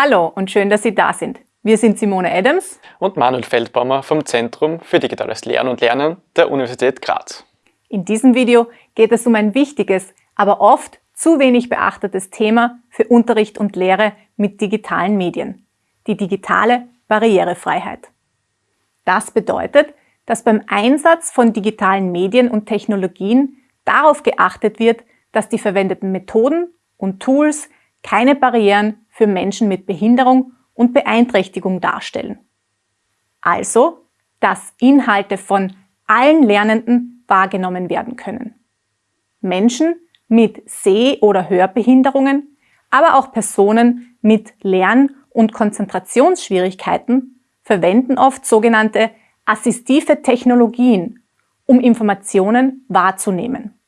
Hallo und schön, dass Sie da sind. Wir sind Simone Adams und Manuel Feldbaumer vom Zentrum für digitales Lernen und Lernen der Universität Graz. In diesem Video geht es um ein wichtiges, aber oft zu wenig beachtetes Thema für Unterricht und Lehre mit digitalen Medien, die digitale Barrierefreiheit. Das bedeutet, dass beim Einsatz von digitalen Medien und Technologien darauf geachtet wird, dass die verwendeten Methoden und Tools keine Barrieren für Menschen mit Behinderung und Beeinträchtigung darstellen. Also, dass Inhalte von allen Lernenden wahrgenommen werden können. Menschen mit Seh- oder Hörbehinderungen, aber auch Personen mit Lern- und Konzentrationsschwierigkeiten verwenden oft sogenannte assistive Technologien, um Informationen wahrzunehmen.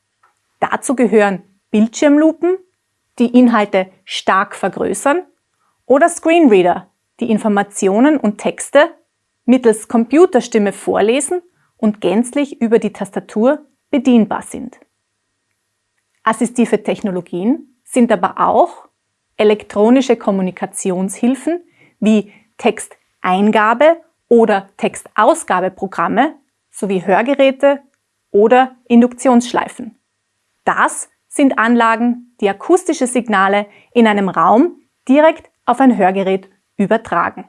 Dazu gehören Bildschirmlupen, die Inhalte stark vergrößern, oder Screenreader, die Informationen und Texte mittels Computerstimme vorlesen und gänzlich über die Tastatur bedienbar sind. Assistive Technologien sind aber auch elektronische Kommunikationshilfen wie Texteingabe oder Textausgabeprogramme sowie Hörgeräte oder Induktionsschleifen. Das sind Anlagen, die akustische Signale in einem Raum direkt auf ein Hörgerät übertragen.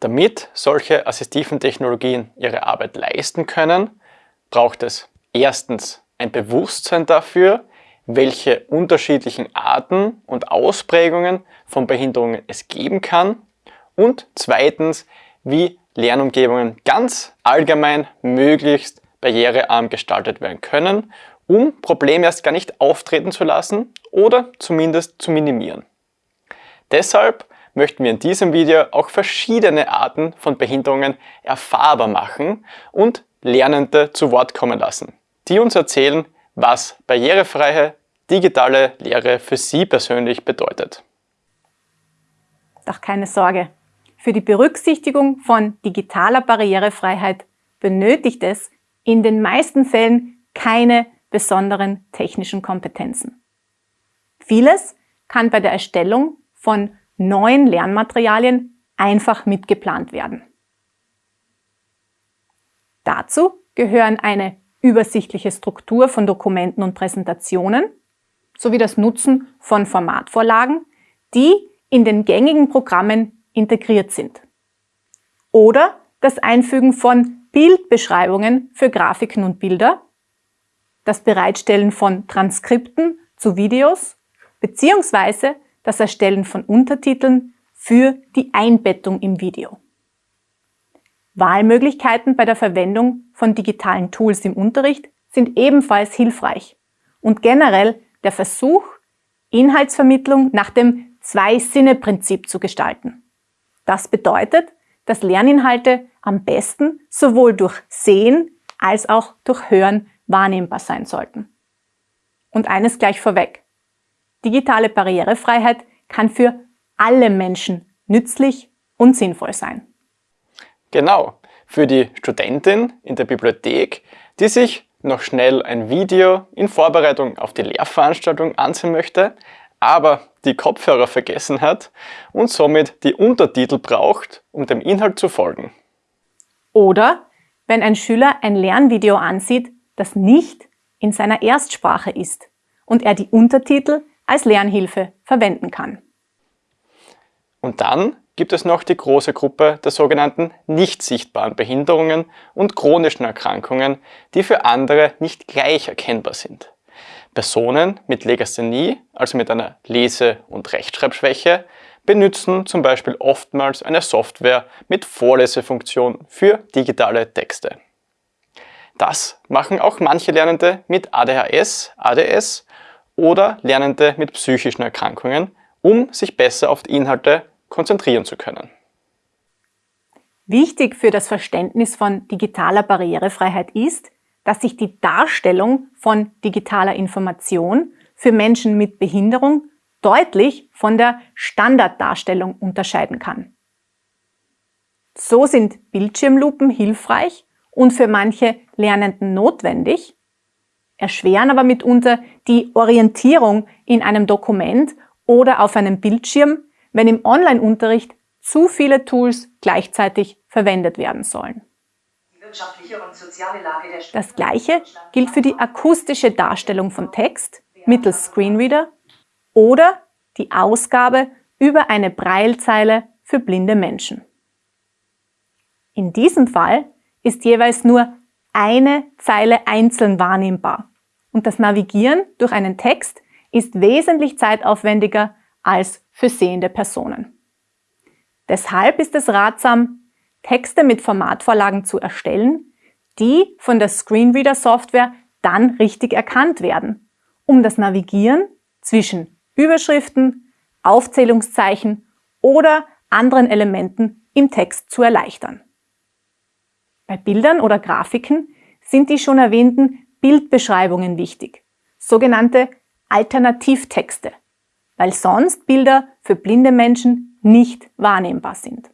Damit solche assistiven Technologien ihre Arbeit leisten können, braucht es erstens ein Bewusstsein dafür, welche unterschiedlichen Arten und Ausprägungen von Behinderungen es geben kann und zweitens, wie Lernumgebungen ganz allgemein möglichst barrierearm gestaltet werden können, um Probleme erst gar nicht auftreten zu lassen oder zumindest zu minimieren. Deshalb möchten wir in diesem Video auch verschiedene Arten von Behinderungen erfahrbar machen und Lernende zu Wort kommen lassen, die uns erzählen, was barrierefreie digitale Lehre für sie persönlich bedeutet. Doch keine Sorge, für die Berücksichtigung von digitaler Barrierefreiheit benötigt es in den meisten Fällen keine besonderen technischen Kompetenzen. Vieles kann bei der Erstellung von neuen Lernmaterialien einfach mitgeplant werden. Dazu gehören eine übersichtliche Struktur von Dokumenten und Präsentationen sowie das Nutzen von Formatvorlagen, die in den gängigen Programmen integriert sind. Oder das Einfügen von Bildbeschreibungen für Grafiken und Bilder, das Bereitstellen von Transkripten zu Videos beziehungsweise das Erstellen von Untertiteln für die Einbettung im Video. Wahlmöglichkeiten bei der Verwendung von digitalen Tools im Unterricht sind ebenfalls hilfreich und generell der Versuch, Inhaltsvermittlung nach dem Zwei-Sinne-Prinzip zu gestalten. Das bedeutet, dass Lerninhalte am besten sowohl durch Sehen als auch durch Hören wahrnehmbar sein sollten. Und eines gleich vorweg. Digitale Barrierefreiheit kann für alle Menschen nützlich und sinnvoll sein. Genau, für die Studentin in der Bibliothek, die sich noch schnell ein Video in Vorbereitung auf die Lehrveranstaltung ansehen möchte, aber die Kopfhörer vergessen hat und somit die Untertitel braucht, um dem Inhalt zu folgen. Oder wenn ein Schüler ein Lernvideo ansieht, das nicht in seiner Erstsprache ist und er die Untertitel als Lernhilfe verwenden kann. Und dann gibt es noch die große Gruppe der sogenannten nicht sichtbaren Behinderungen und chronischen Erkrankungen, die für andere nicht gleich erkennbar sind. Personen mit Legasthenie, also mit einer Lese- und Rechtschreibschwäche, benutzen zum Beispiel oftmals eine Software mit Vorlesefunktion für digitale Texte. Das machen auch manche Lernende mit ADHS, ADS oder Lernende mit psychischen Erkrankungen, um sich besser auf die Inhalte konzentrieren zu können. Wichtig für das Verständnis von digitaler Barrierefreiheit ist, dass sich die Darstellung von digitaler Information für Menschen mit Behinderung deutlich von der Standarddarstellung unterscheiden kann. So sind Bildschirmlupen hilfreich und für manche Lernenden notwendig, erschweren aber mitunter die Orientierung in einem Dokument oder auf einem Bildschirm, wenn im Online-Unterricht zu viele Tools gleichzeitig verwendet werden sollen. Das gleiche gilt für die akustische Darstellung von Text mittels Screenreader oder die Ausgabe über eine Braillezeile für blinde Menschen. In diesem Fall ist jeweils nur eine Zeile einzeln wahrnehmbar und das Navigieren durch einen Text ist wesentlich zeitaufwendiger als für sehende Personen. Deshalb ist es ratsam, Texte mit Formatvorlagen zu erstellen, die von der Screenreader-Software dann richtig erkannt werden, um das Navigieren zwischen Überschriften, Aufzählungszeichen oder anderen Elementen im Text zu erleichtern. Bei Bildern oder Grafiken sind die schon erwähnten Bildbeschreibungen wichtig, sogenannte Alternativtexte, weil sonst Bilder für blinde Menschen nicht wahrnehmbar sind.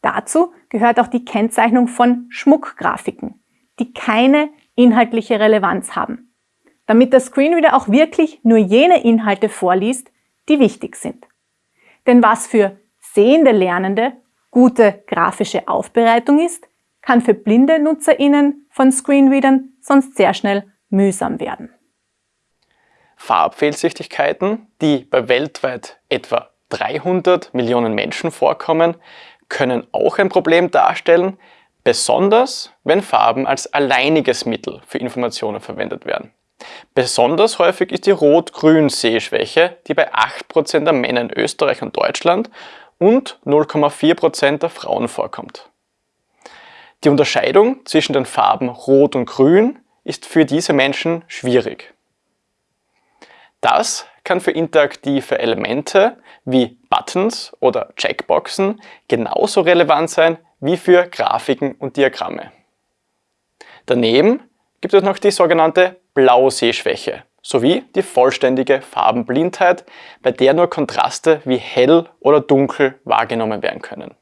Dazu gehört auch die Kennzeichnung von Schmuckgrafiken, die keine inhaltliche Relevanz haben, damit der Screenreader auch wirklich nur jene Inhalte vorliest, die wichtig sind. Denn was für sehende Lernende gute grafische Aufbereitung ist, kann für blinde NutzerInnen von Screenreadern sonst sehr schnell mühsam werden. Farbfehlsichtigkeiten, die bei weltweit etwa 300 Millionen Menschen vorkommen, können auch ein Problem darstellen, besonders wenn Farben als alleiniges Mittel für Informationen verwendet werden. Besonders häufig ist die Rot-Grün-Sehschwäche, die bei 8% der Männer in Österreich und Deutschland und 0,4% der Frauen vorkommt. Die Unterscheidung zwischen den Farben Rot und Grün ist für diese Menschen schwierig. Das kann für interaktive Elemente wie Buttons oder Checkboxen genauso relevant sein wie für Grafiken und Diagramme. Daneben gibt es noch die sogenannte Blausehschwäche sowie die vollständige Farbenblindheit, bei der nur Kontraste wie hell oder dunkel wahrgenommen werden können.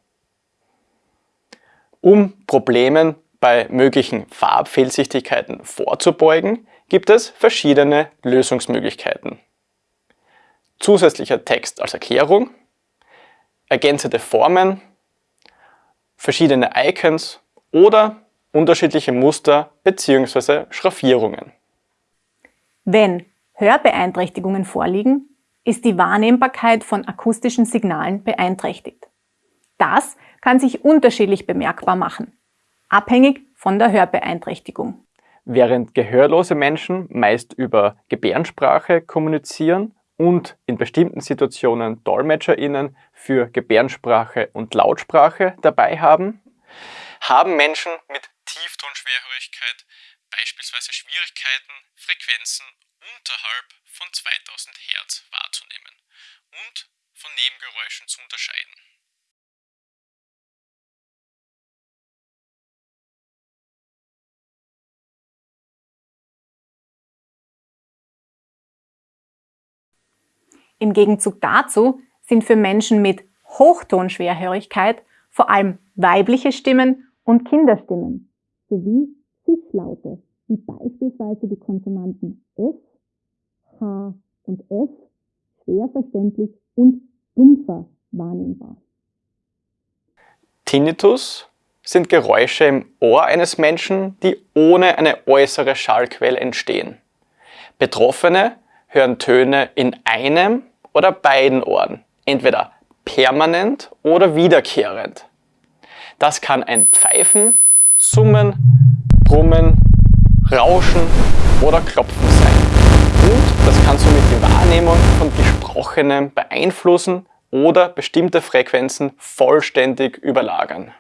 Um Problemen bei möglichen Farbfehlsichtigkeiten vorzubeugen, gibt es verschiedene Lösungsmöglichkeiten. Zusätzlicher Text als Erklärung, ergänzende Formen, verschiedene Icons oder unterschiedliche Muster bzw. Schraffierungen. Wenn Hörbeeinträchtigungen vorliegen, ist die Wahrnehmbarkeit von akustischen Signalen beeinträchtigt. Das kann sich unterschiedlich bemerkbar machen, abhängig von der Hörbeeinträchtigung. Während gehörlose Menschen meist über Gebärdensprache kommunizieren und in bestimmten Situationen DolmetscherInnen für Gebärdensprache und Lautsprache dabei haben, haben Menschen mit Tieftonschwerhörigkeit beispielsweise Schwierigkeiten, Frequenzen unterhalb von 2000 Hertz wahrzunehmen und von Nebengeräuschen zu unterscheiden. Im Gegenzug dazu sind für Menschen mit Hochtonschwerhörigkeit vor allem weibliche Stimmen und Kinderstimmen sowie Zischlaute, wie beispielsweise die Konsonanten S, H und F, schwer verständlich und dumpfer wahrnehmbar. Tinnitus sind Geräusche im Ohr eines Menschen, die ohne eine äußere Schallquelle entstehen. Betroffene hören Töne in einem oder beiden Ohren, entweder permanent oder wiederkehrend. Das kann ein Pfeifen, Summen, Brummen, Rauschen oder Klopfen sein. Und das kann somit die Wahrnehmung von Gesprochenem beeinflussen oder bestimmte Frequenzen vollständig überlagern.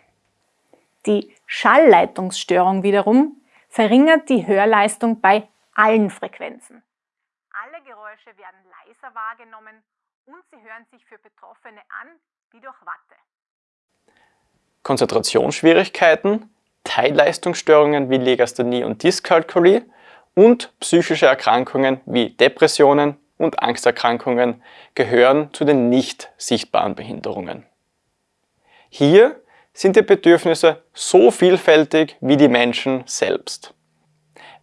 Die Schallleitungsstörung wiederum verringert die Hörleistung bei allen Frequenzen. Alle Geräusche werden leiser wahrgenommen und sie hören sich für Betroffene an wie durch Watte. Konzentrationsschwierigkeiten, Teilleistungsstörungen wie Legasthenie und Dyskalkulie und psychische Erkrankungen wie Depressionen und Angsterkrankungen gehören zu den nicht sichtbaren Behinderungen. Hier sind die Bedürfnisse so vielfältig wie die Menschen selbst.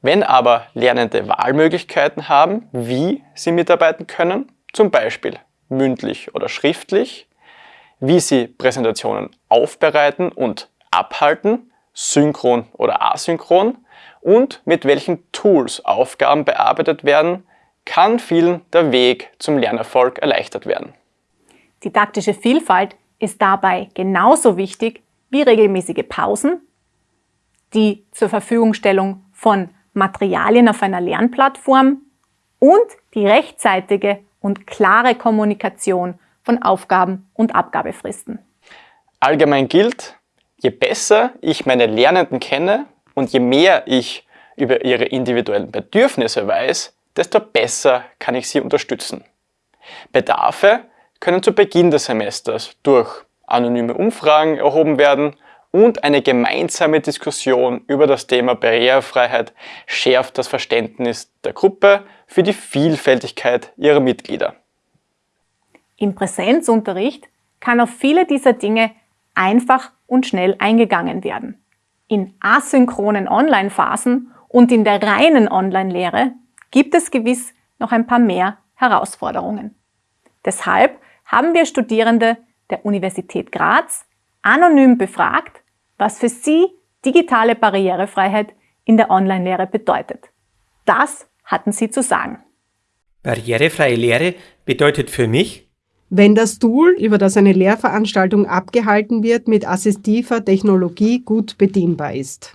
Wenn aber Lernende Wahlmöglichkeiten haben, wie sie mitarbeiten können, zum Beispiel mündlich oder schriftlich, wie Sie Präsentationen aufbereiten und abhalten, synchron oder asynchron und mit welchen Tools Aufgaben bearbeitet werden, kann vielen der Weg zum Lernerfolg erleichtert werden. Didaktische Vielfalt ist dabei genauso wichtig wie regelmäßige Pausen, die zur Verfügungstellung von Materialien auf einer Lernplattform und die rechtzeitige und klare Kommunikation von Aufgaben und Abgabefristen. Allgemein gilt, je besser ich meine Lernenden kenne und je mehr ich über ihre individuellen Bedürfnisse weiß, desto besser kann ich sie unterstützen. Bedarfe können zu Beginn des Semesters durch anonyme Umfragen erhoben werden und eine gemeinsame Diskussion über das Thema Barrierefreiheit schärft das Verständnis der Gruppe für die Vielfältigkeit ihrer Mitglieder. Im Präsenzunterricht kann auf viele dieser Dinge einfach und schnell eingegangen werden. In asynchronen Online-Phasen und in der reinen Online-Lehre gibt es gewiss noch ein paar mehr Herausforderungen. Deshalb haben wir Studierende der Universität Graz anonym befragt, was für sie digitale Barrierefreiheit in der Online-Lehre bedeutet. Das hatten sie zu sagen. Barrierefreie Lehre bedeutet für mich, wenn das Tool, über das eine Lehrveranstaltung abgehalten wird, mit assistiver Technologie gut bedienbar ist.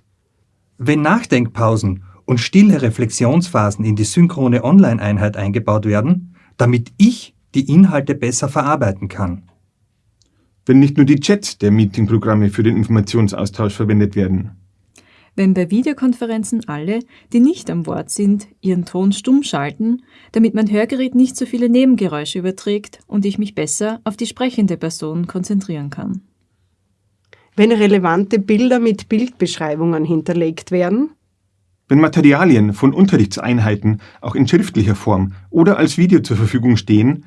Wenn Nachdenkpausen und stille Reflexionsphasen in die synchrone Online-Einheit eingebaut werden, damit ich die Inhalte besser verarbeiten kann. Wenn nicht nur die Chats der Meetingprogramme für den Informationsaustausch verwendet werden. Wenn bei Videokonferenzen alle, die nicht am Wort sind, ihren Ton stumm schalten, damit mein Hörgerät nicht so viele Nebengeräusche überträgt und ich mich besser auf die sprechende Person konzentrieren kann. Wenn relevante Bilder mit Bildbeschreibungen hinterlegt werden. Wenn Materialien von Unterrichtseinheiten auch in schriftlicher Form oder als Video zur Verfügung stehen,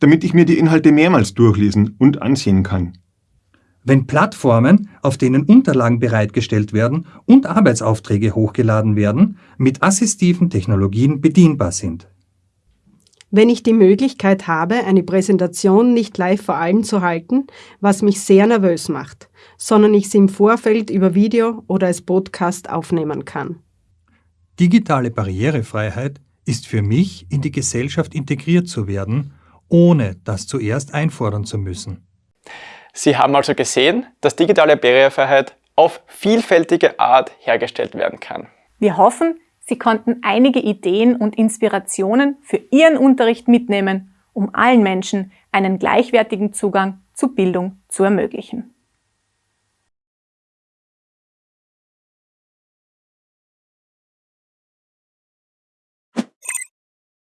damit ich mir die Inhalte mehrmals durchlesen und ansehen kann. Wenn Plattformen, auf denen Unterlagen bereitgestellt werden und Arbeitsaufträge hochgeladen werden, mit assistiven Technologien bedienbar sind. Wenn ich die Möglichkeit habe, eine Präsentation nicht live vor allem zu halten, was mich sehr nervös macht, sondern ich sie im Vorfeld über Video oder als Podcast aufnehmen kann. Digitale Barrierefreiheit ist für mich, in die Gesellschaft integriert zu werden, ohne das zuerst einfordern zu müssen. Sie haben also gesehen, dass digitale Barrierefreiheit auf vielfältige Art hergestellt werden kann. Wir hoffen, Sie konnten einige Ideen und Inspirationen für Ihren Unterricht mitnehmen, um allen Menschen einen gleichwertigen Zugang zu Bildung zu ermöglichen.